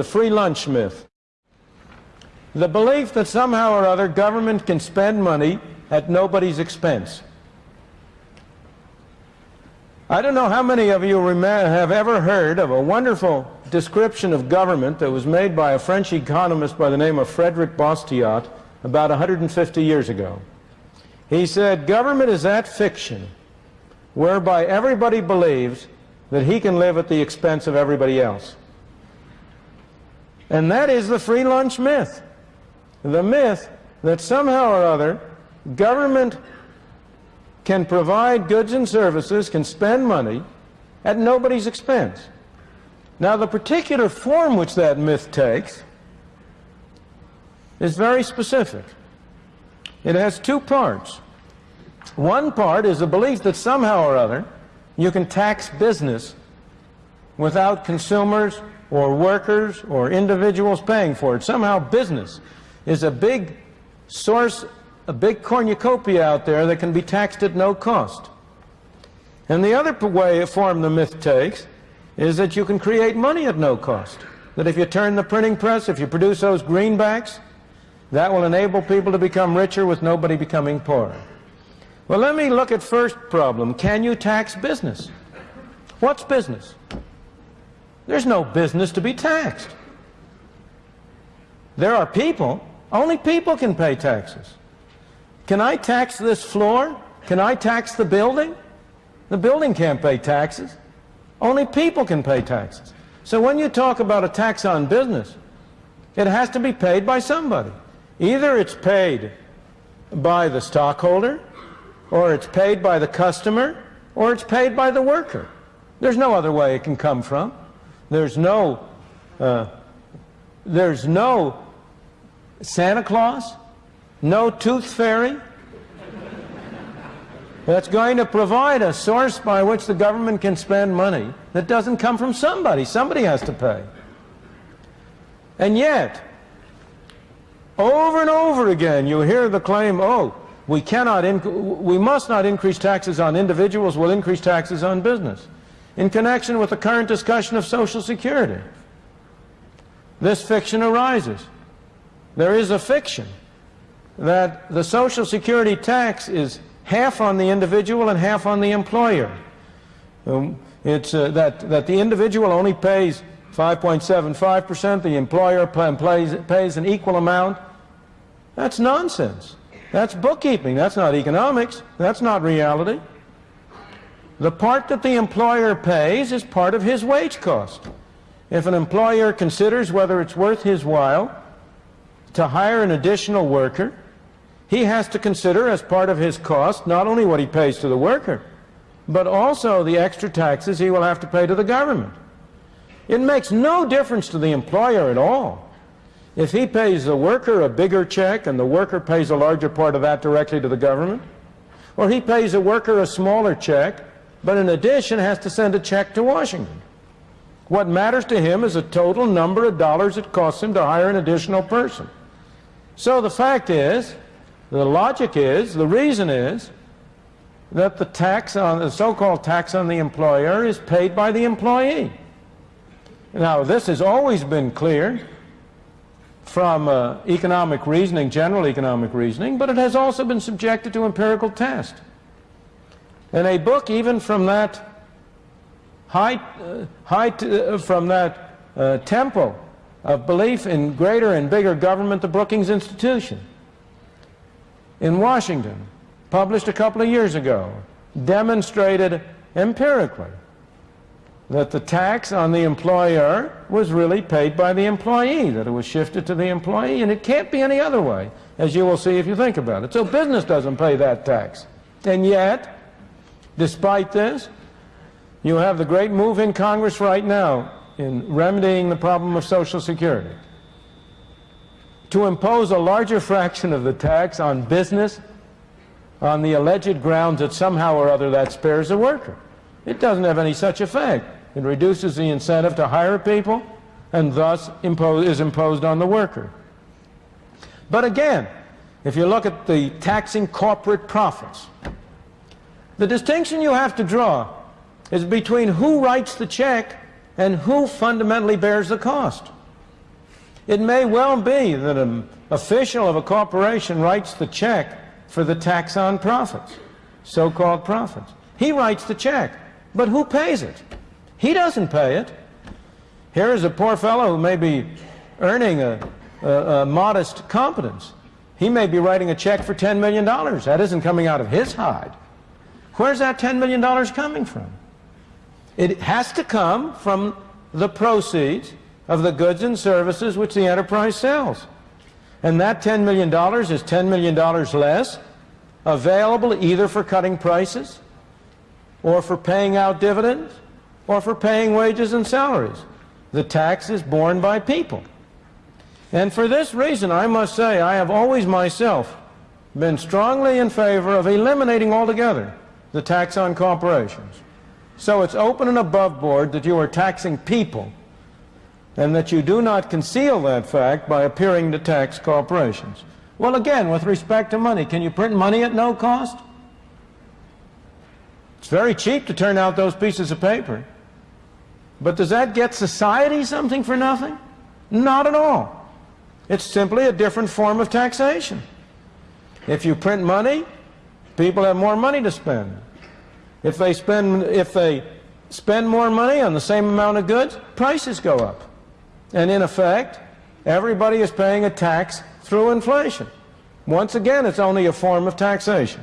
the free lunch myth. The belief that somehow or other government can spend money at nobody's expense. I don't know how many of you have ever heard of a wonderful description of government that was made by a French economist by the name of Frederick Bastiat about 150 years ago. He said, government is that fiction whereby everybody believes that he can live at the expense of everybody else. And that is the free lunch myth. The myth that somehow or other government can provide goods and services, can spend money at nobody's expense. Now the particular form which that myth takes is very specific. It has two parts. One part is the belief that somehow or other you can tax business without consumers or workers or individuals paying for it. Somehow business is a big source, a big cornucopia out there that can be taxed at no cost. And the other way, form the myth takes is that you can create money at no cost. That if you turn the printing press, if you produce those greenbacks, that will enable people to become richer with nobody becoming poorer. Well, let me look at first problem. Can you tax business? What's business? There's no business to be taxed. There are people. Only people can pay taxes. Can I tax this floor? Can I tax the building? The building can't pay taxes. Only people can pay taxes. So when you talk about a tax on business, it has to be paid by somebody. Either it's paid by the stockholder, or it's paid by the customer, or it's paid by the worker. There's no other way it can come from. There's no, uh, there's no Santa Claus, no tooth fairy, that's going to provide a source by which the government can spend money that doesn't come from somebody. Somebody has to pay. And yet, over and over again, you hear the claim, oh, we cannot, we must not increase taxes on individuals, we'll increase taxes on business. In connection with the current discussion of Social Security, this fiction arises. There is a fiction that the Social Security tax is half on the individual and half on the employer. Um, it's uh, that, that the individual only pays 5.75%, the employer pays, pays an equal amount, that's nonsense. That's bookkeeping. That's not economics. That's not reality. The part that the employer pays is part of his wage cost. If an employer considers whether it's worth his while to hire an additional worker, he has to consider as part of his cost not only what he pays to the worker, but also the extra taxes he will have to pay to the government. It makes no difference to the employer at all if he pays the worker a bigger check and the worker pays a larger part of that directly to the government, or he pays the worker a smaller check, but in addition has to send a check to Washington. What matters to him is the total number of dollars it costs him to hire an additional person. So the fact is, the logic is, the reason is, that the tax on the so-called tax on the employer is paid by the employee. Now this has always been clear from uh, economic reasoning, general economic reasoning, but it has also been subjected to empirical test. And a book even from that high, uh, high uh, from that uh, temple of belief in greater and bigger government, the Brookings Institution in Washington, published a couple of years ago, demonstrated empirically that the tax on the employer was really paid by the employee, that it was shifted to the employee, and it can't be any other way, as you will see if you think about it. So business doesn't pay that tax. And yet, despite this, you have the great move in Congress right now in remedying the problem of Social Security to impose a larger fraction of the tax on business on the alleged grounds that somehow or other that spares the worker. It doesn't have any such effect. It reduces the incentive to hire people and thus impose, is imposed on the worker. But again, if you look at the taxing corporate profits, the distinction you have to draw is between who writes the check and who fundamentally bears the cost. It may well be that an official of a corporation writes the check for the tax on profits, so-called profits. He writes the check, but who pays it? He doesn't pay it. Here is a poor fellow who may be earning a, a, a modest competence. He may be writing a check for $10 million. That isn't coming out of his hide. Where's that $10 million coming from? It has to come from the proceeds of the goods and services which the enterprise sells. And that $10 million is $10 million less available either for cutting prices or for paying out dividends or for paying wages and salaries. The tax is borne by people. And for this reason, I must say, I have always myself been strongly in favor of eliminating altogether the tax on corporations. So it's open and above board that you are taxing people and that you do not conceal that fact by appearing to tax corporations. Well, again, with respect to money, can you print money at no cost? It's very cheap to turn out those pieces of paper. But does that get society something for nothing? Not at all. It's simply a different form of taxation. If you print money, people have more money to spend. If they spend, if they spend more money on the same amount of goods, prices go up. And in effect, everybody is paying a tax through inflation. Once again, it's only a form of taxation.